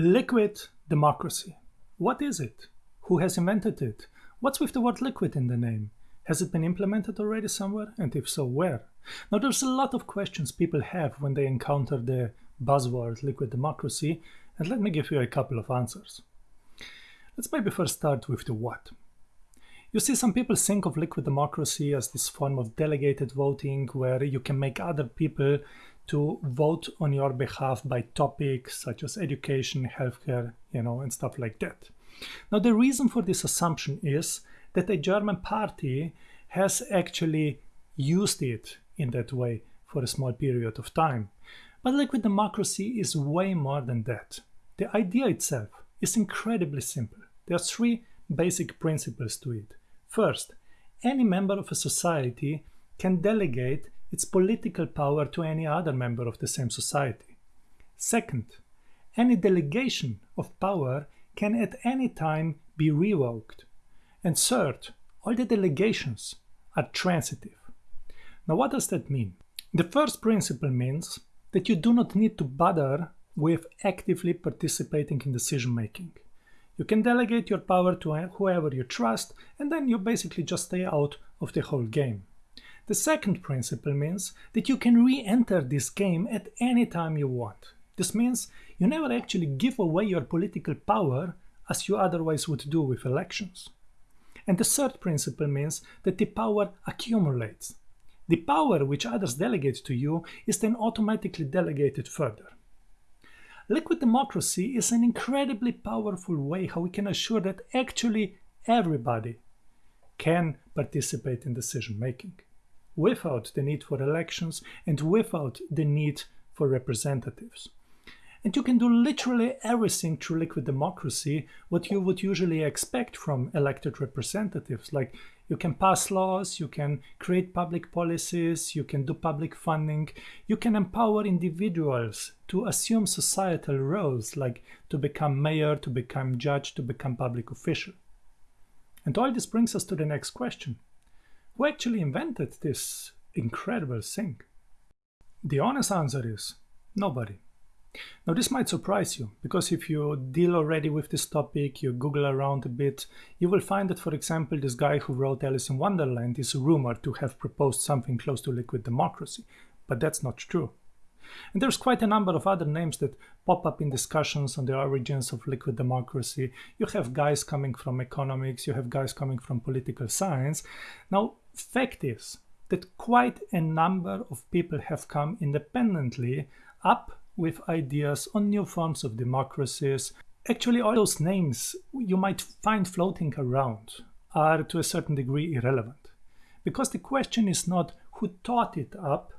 Liquid democracy. What is it? Who has invented it? What's with the word liquid in the name? Has it been implemented already somewhere? And if so, where? Now, there's a lot of questions people have when they encounter the buzzword liquid democracy, and let me give you a couple of answers. Let's maybe first start with the what. You see, some people think of liquid democracy as this form of delegated voting where you can make other people to vote on your behalf by topics such as education, healthcare, you know, and stuff like that. Now, the reason for this assumption is that a German party has actually used it in that way for a small period of time. But liquid democracy is way more than that. The idea itself is incredibly simple. There are three basic principles to it. First, any member of a society can delegate its political power to any other member of the same society. Second, any delegation of power can at any time be revoked. And third, all the delegations are transitive. Now what does that mean? The first principle means that you do not need to bother with actively participating in decision making. You can delegate your power to whoever you trust and then you basically just stay out of the whole game. The second principle means that you can re-enter this game at any time you want. This means you never actually give away your political power as you otherwise would do with elections. And the third principle means that the power accumulates. The power which others delegate to you is then automatically delegated further. Liquid democracy is an incredibly powerful way how we can assure that actually everybody can participate in decision making without the need for elections and without the need for representatives. And you can do literally everything through liquid democracy, what you would usually expect from elected representatives. Like you can pass laws, you can create public policies, you can do public funding, you can empower individuals to assume societal roles, like to become mayor, to become judge, to become public official. And all this brings us to the next question. Who actually invented this incredible thing? The honest answer is nobody. Now this might surprise you, because if you deal already with this topic, you Google around a bit, you will find that, for example, this guy who wrote Alice in Wonderland is rumored to have proposed something close to liquid democracy, but that's not true. And there's quite a number of other names that pop up in discussions on the origins of liquid democracy. You have guys coming from economics, you have guys coming from political science. Now, fact is that quite a number of people have come independently up with ideas on new forms of democracies. Actually, all those names you might find floating around are to a certain degree irrelevant. Because the question is not who thought it up,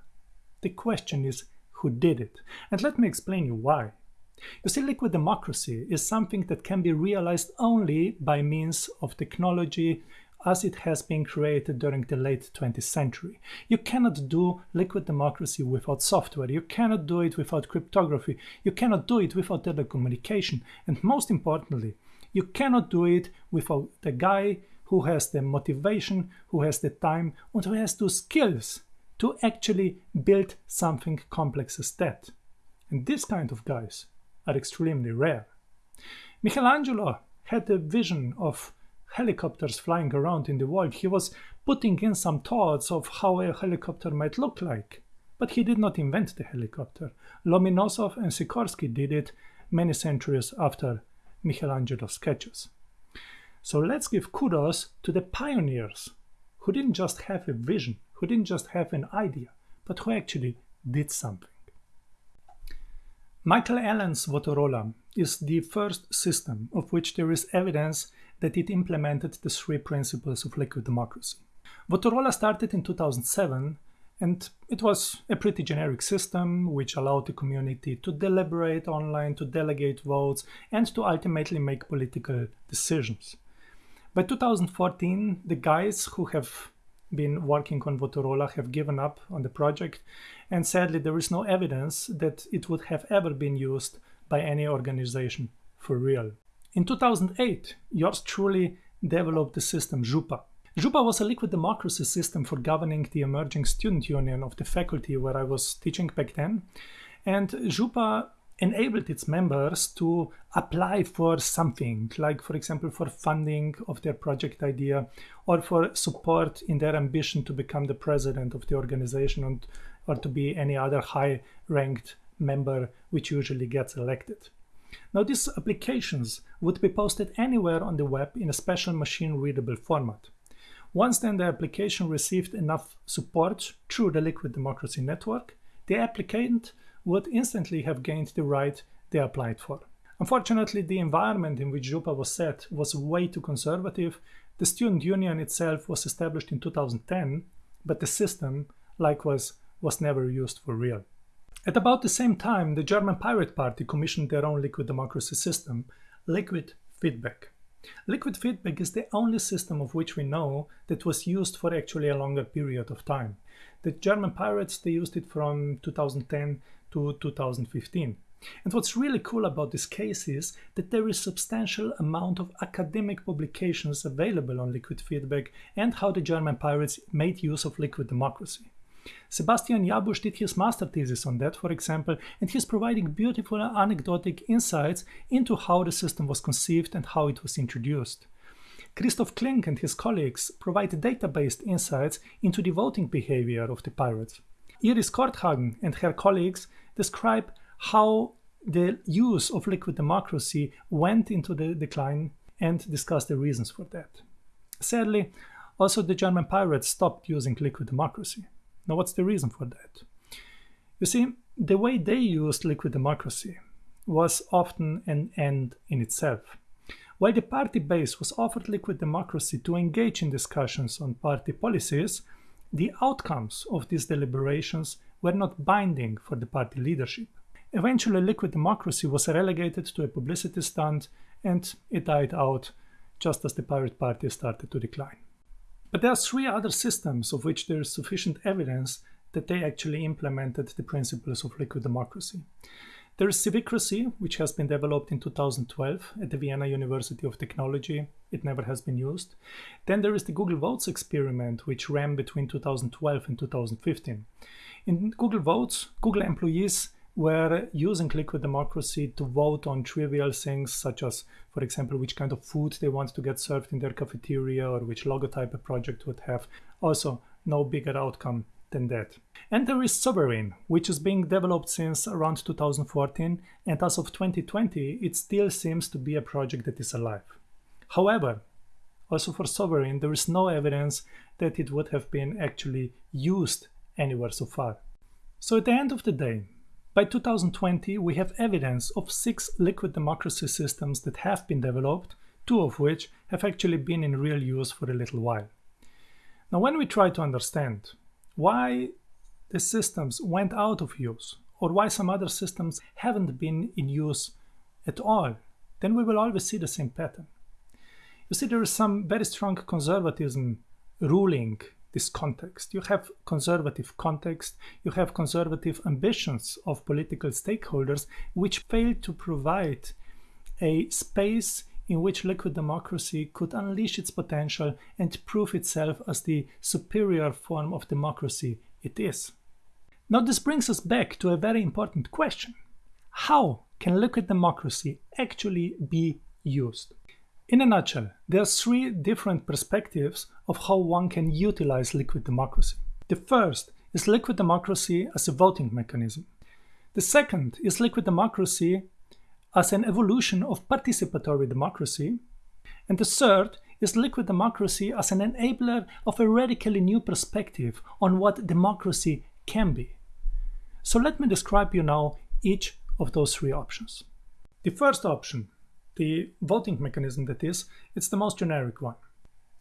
the question is who did it. And let me explain you why. You see, liquid democracy is something that can be realized only by means of technology as it has been created during the late 20th century. You cannot do liquid democracy without software. You cannot do it without cryptography. You cannot do it without telecommunication. And most importantly, you cannot do it without the guy who has the motivation, who has the time, and who has the skills to actually build something complex as that. And these kind of guys are extremely rare. Michelangelo had a vision of helicopters flying around in the world, he was putting in some thoughts of how a helicopter might look like. But he did not invent the helicopter. Lomonosov and Sikorsky did it many centuries after Michelangelo's sketches. So let's give kudos to the pioneers who didn't just have a vision, who didn't just have an idea, but who actually did something. Michael Allen's Votorola is the first system of which there is evidence that it implemented the three principles of liquid democracy. Votorola started in 2007 and it was a pretty generic system which allowed the community to deliberate online, to delegate votes, and to ultimately make political decisions. By 2014, the guys who have been working on Votorola have given up on the project, and sadly, there is no evidence that it would have ever been used by any organization for real. In 2008, yours truly developed the system Jupa. Jupa was a liquid democracy system for governing the emerging student union of the faculty where I was teaching back then. And Jupa enabled its members to apply for something, like, for example, for funding of their project idea or for support in their ambition to become the president of the organization and, or to be any other high ranked member which usually gets elected. Now, these applications would be posted anywhere on the web in a special machine readable format. Once then the application received enough support through the Liquid Democracy Network, the applicant would instantly have gained the right they applied for. Unfortunately, the environment in which Župa was set was way too conservative. The student union itself was established in 2010, but the system, likewise, was never used for real. At about the same time, the German Pirate Party commissioned their own liquid democracy system, Liquid Feedback. Liquid feedback is the only system of which we know that was used for actually a longer period of time. The German pirates, they used it from 2010 to 2015. And what's really cool about this case is that there is substantial amount of academic publications available on liquid feedback and how the German pirates made use of liquid democracy. Sebastian Jabbusch did his master thesis on that, for example, and he's providing beautiful anecdotic insights into how the system was conceived and how it was introduced. Christoph Kling and his colleagues provide data-based insights into the voting behavior of the pirates. Iris Korthagen and her colleagues describe how the use of liquid democracy went into the decline and discuss the reasons for that. Sadly, also the German pirates stopped using liquid democracy. Now, what's the reason for that? You see, the way they used liquid democracy was often an end in itself. While the party base was offered liquid democracy to engage in discussions on party policies, the outcomes of these deliberations were not binding for the party leadership. Eventually, liquid democracy was relegated to a publicity stunt and it died out just as the Pirate Party started to decline. But there are three other systems of which there is sufficient evidence that they actually implemented the principles of liquid democracy. There is Civicracy, which has been developed in 2012 at the Vienna University of Technology. It never has been used. Then there is the Google Votes experiment, which ran between 2012 and 2015. In Google Votes, Google employees were using liquid democracy to vote on trivial things such as, for example, which kind of food they want to get served in their cafeteria or which logotype a project would have. Also, no bigger outcome than that. And there is Sovereign, which is being developed since around 2014, and as of 2020, it still seems to be a project that is alive. However, also for Sovereign, there is no evidence that it would have been actually used anywhere so far. So at the end of the day, by 2020, we have evidence of six liquid democracy systems that have been developed, two of which have actually been in real use for a little while. Now, when we try to understand why the systems went out of use or why some other systems haven't been in use at all, then we will always see the same pattern. You see, there is some very strong conservatism ruling this context. You have conservative context, you have conservative ambitions of political stakeholders which fail to provide a space in which liquid democracy could unleash its potential and prove itself as the superior form of democracy it is. Now, this brings us back to a very important question How can liquid democracy actually be used? In a nutshell, there are three different perspectives of how one can utilize liquid democracy. The first is liquid democracy as a voting mechanism. The second is liquid democracy as an evolution of participatory democracy. And the third is liquid democracy as an enabler of a radically new perspective on what democracy can be. So let me describe you now each of those three options. The first option, the voting mechanism that is, it's the most generic one.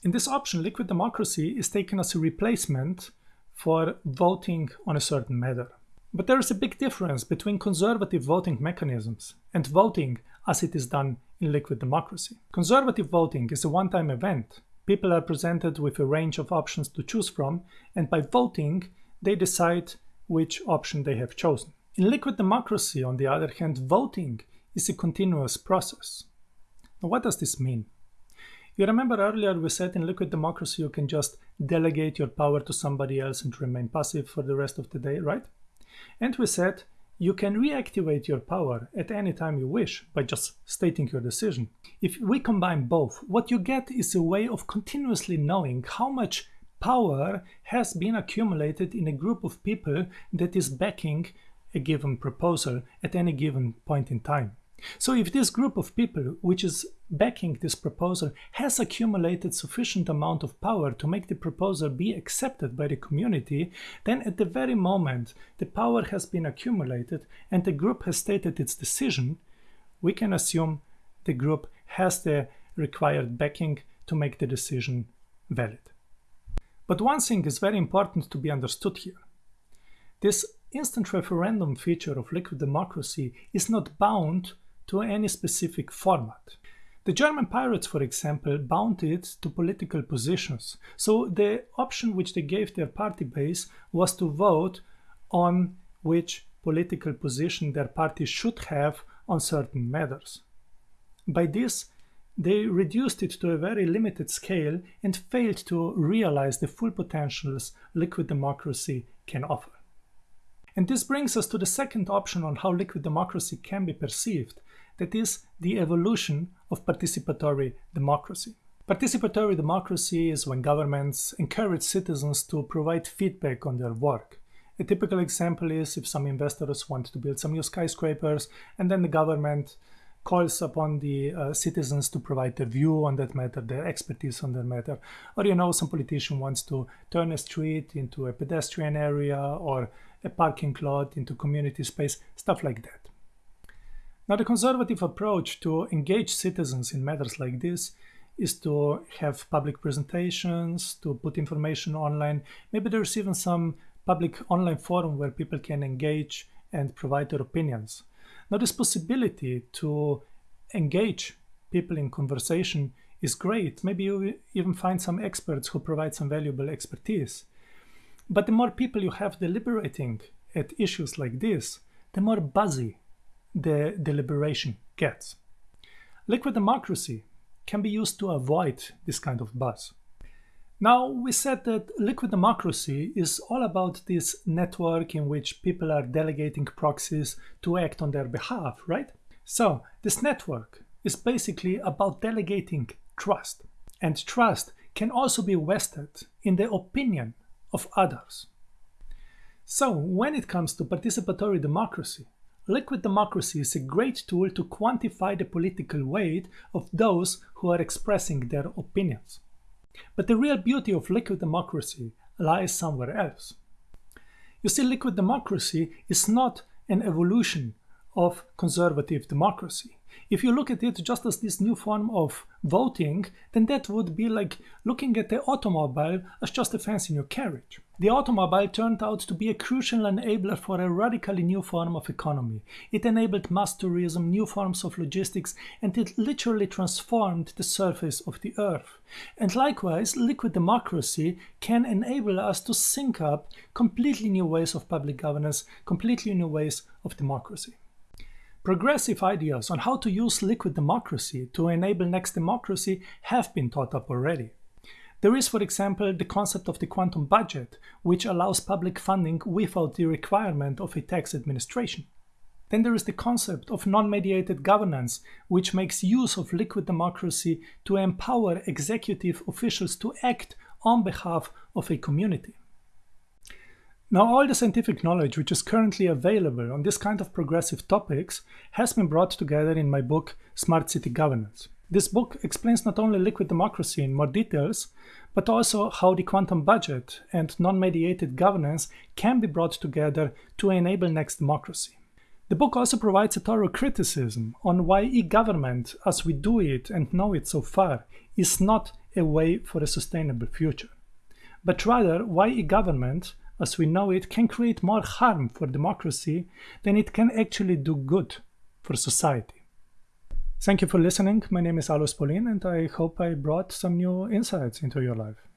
In this option, liquid democracy is taken as a replacement for voting on a certain matter. But there is a big difference between conservative voting mechanisms and voting as it is done in liquid democracy. Conservative voting is a one-time event. People are presented with a range of options to choose from, and by voting, they decide which option they have chosen. In liquid democracy, on the other hand, voting is a continuous process. Now, what does this mean? You remember earlier we said in liquid democracy you can just delegate your power to somebody else and remain passive for the rest of the day, right? And we said you can reactivate your power at any time you wish by just stating your decision. If we combine both, what you get is a way of continuously knowing how much power has been accumulated in a group of people that is backing a given proposal at any given point in time. So if this group of people which is backing this proposal has accumulated sufficient amount of power to make the proposal be accepted by the community, then at the very moment the power has been accumulated and the group has stated its decision, we can assume the group has the required backing to make the decision valid. But one thing is very important to be understood here. This instant referendum feature of liquid democracy is not bound to any specific format. The German pirates, for example, bound it to political positions. So the option which they gave their party base was to vote on which political position their party should have on certain matters. By this, they reduced it to a very limited scale and failed to realize the full potentials liquid democracy can offer. And this brings us to the second option on how liquid democracy can be perceived, that is the evolution of participatory democracy. Participatory democracy is when governments encourage citizens to provide feedback on their work. A typical example is if some investors want to build some new skyscrapers and then the government calls upon the uh, citizens to provide their view on that matter, their expertise on that matter. Or, you know, some politician wants to turn a street into a pedestrian area or a parking lot into community space, stuff like that. Now, the conservative approach to engage citizens in matters like this is to have public presentations, to put information online. Maybe there's even some public online forum where people can engage and provide their opinions. Now, this possibility to engage people in conversation is great. Maybe you even find some experts who provide some valuable expertise. But the more people you have deliberating at issues like this, the more buzzy the deliberation gets. Liquid democracy can be used to avoid this kind of buzz. Now, we said that liquid democracy is all about this network in which people are delegating proxies to act on their behalf, right? So, this network is basically about delegating trust. And trust can also be vested in the opinion of others. So, when it comes to participatory democracy, liquid democracy is a great tool to quantify the political weight of those who are expressing their opinions. But the real beauty of liquid democracy lies somewhere else. You see, liquid democracy is not an evolution of conservative democracy. If you look at it just as this new form of voting, then that would be like looking at the automobile as just a fancy new carriage. The automobile turned out to be a crucial enabler for a radically new form of economy. It enabled mass tourism, new forms of logistics, and it literally transformed the surface of the earth. And likewise, liquid democracy can enable us to sync up completely new ways of public governance, completely new ways of democracy. Progressive ideas on how to use liquid democracy to enable next democracy have been thought up already. There is, for example, the concept of the quantum budget, which allows public funding without the requirement of a tax administration. Then there is the concept of non-mediated governance, which makes use of liquid democracy to empower executive officials to act on behalf of a community. Now, all the scientific knowledge which is currently available on this kind of progressive topics has been brought together in my book, Smart City Governance. This book explains not only liquid democracy in more details, but also how the quantum budget and non-mediated governance can be brought together to enable next democracy. The book also provides a thorough criticism on why e-government, as we do it and know it so far, is not a way for a sustainable future, but rather why e-government as we know it, can create more harm for democracy than it can actually do good for society. Thank you for listening. My name is Alois Paulin, and I hope I brought some new insights into your life.